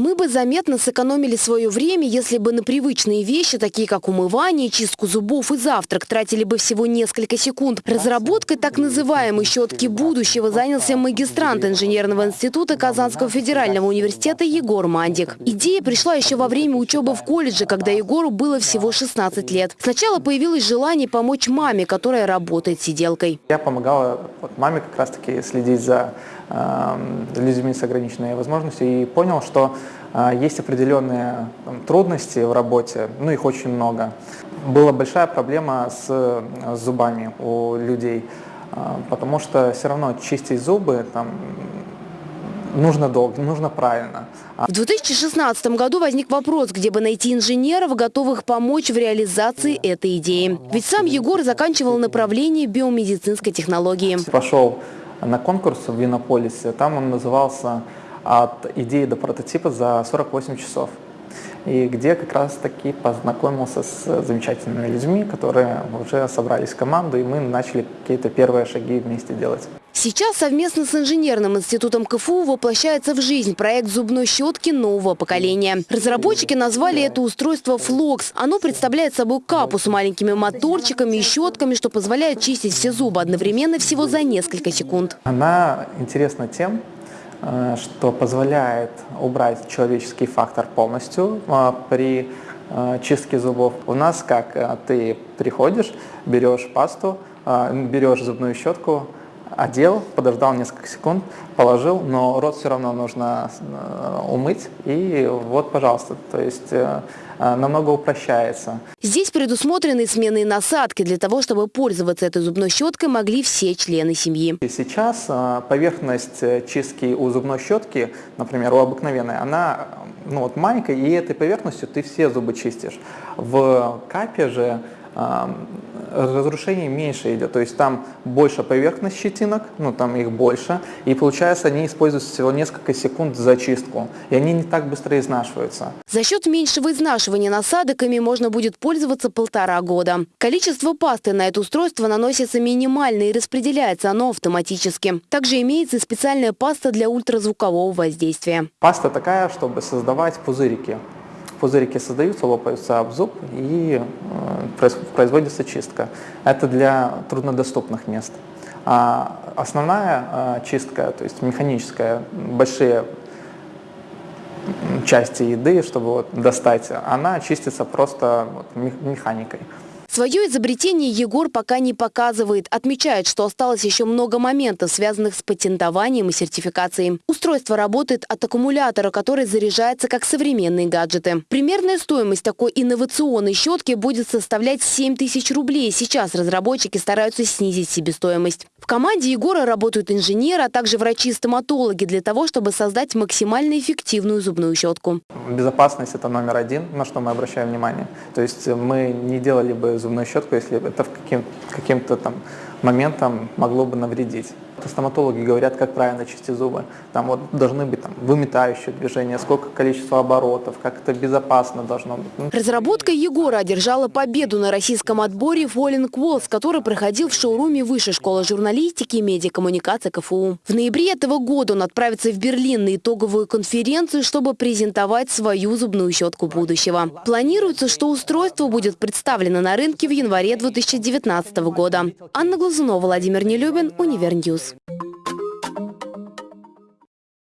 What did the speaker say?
Мы бы заметно сэкономили свое время, если бы на привычные вещи, такие как умывание, чистку зубов и завтрак, тратили бы всего несколько секунд. Разработкой так называемой щетки будущего занялся магистрант инженерного института Казанского федерального университета Егор Мандик. Идея пришла еще во время учебы в колледже, когда Егору было всего 16 лет. Сначала появилось желание помочь маме, которая работает сиделкой. Я помогала вот, маме как раз-таки следить за людьми с ограниченными возможностями и понял, что э, есть определенные там, трудности в работе, ну их очень много. Была большая проблема с, с зубами у людей, э, потому что все равно чистить зубы там, нужно долго, нужно правильно. А В 2016 году возник вопрос, где бы найти инженеров, готовых помочь в реализации этой идеи. Ведь сам Егор заканчивал направление биомедицинской технологии. Пошел на конкурс в Винополисе, там он назывался «От идеи до прототипа за 48 часов». И где как раз таки познакомился с замечательными людьми, которые уже собрались в команду, и мы начали какие-то первые шаги вместе делать. Сейчас совместно с инженерным институтом КФУ воплощается в жизнь проект зубной щетки нового поколения. Разработчики назвали это устройство «Флокс». Оно представляет собой капу с маленькими моторчиками и щетками, что позволяет чистить все зубы одновременно всего за несколько секунд. Она интересна тем, э, что позволяет убрать человеческий фактор полностью э, при э, чистке зубов. У нас как ты приходишь, берешь пасту, берешь зубную щетку, одел, подождал несколько секунд, положил, но рот все равно нужно э, умыть, и вот, пожалуйста, то есть э, э, намного упрощается. Здесь предусмотрены сменные насадки для того, чтобы пользоваться этой зубной щеткой могли все члены семьи. И сейчас поверхность чистки у зубной щетки, например, у обыкновенной, она ну, вот маленькая, и этой поверхностью ты все зубы чистишь. В капе же разрушение меньше идет, то есть там больше поверхность щетинок, ну там их больше, и получается они используют всего несколько секунд за чистку, и они не так быстро изнашиваются. За счет меньшего изнашивания насадок ими можно будет пользоваться полтора года. Количество пасты на это устройство наносится минимально и распределяется оно автоматически. Также имеется и специальная паста для ультразвукового воздействия. Паста такая, чтобы создавать пузырики пузырики создаются, лопаются об зуб и э, производится чистка. Это для труднодоступных мест. А основная э, чистка, то есть механическая, большие части еды, чтобы вот достать, она чистится просто механикой. Свое изобретение Егор пока не показывает. Отмечает, что осталось еще много моментов, связанных с патентованием и сертификацией. Устройство работает от аккумулятора, который заряжается как современные гаджеты. Примерная стоимость такой инновационной щетки будет составлять 7 тысяч рублей. Сейчас разработчики стараются снизить себестоимость. В команде Егора работают инженеры, а также врачи-стоматологи для того, чтобы создать максимально эффективную зубную щетку. Безопасность – это номер один, на что мы обращаем внимание. То есть мы не делали бы зубную щетку, если это каким-то каким там моментом могло бы навредить. Стоматологи говорят, как правильно чистить зубы. Там вот должны быть там, выметающие движения, сколько количество оборотов, как это безопасно должно быть. Ну, Разработка Егора одержала победу на российском отборе Falling Walls, который проходил в шоуруме Высшей школы журналистики и медиакоммуникации КФУ. В ноябре этого года он отправится в Берлин на итоговую конференцию, чтобы презентовать свою зубную щетку будущего. Планируется, что устройство будет представлено на рынке в январе 2019 года. Анна Глазунова, Владимир Нелюбин, Univer News.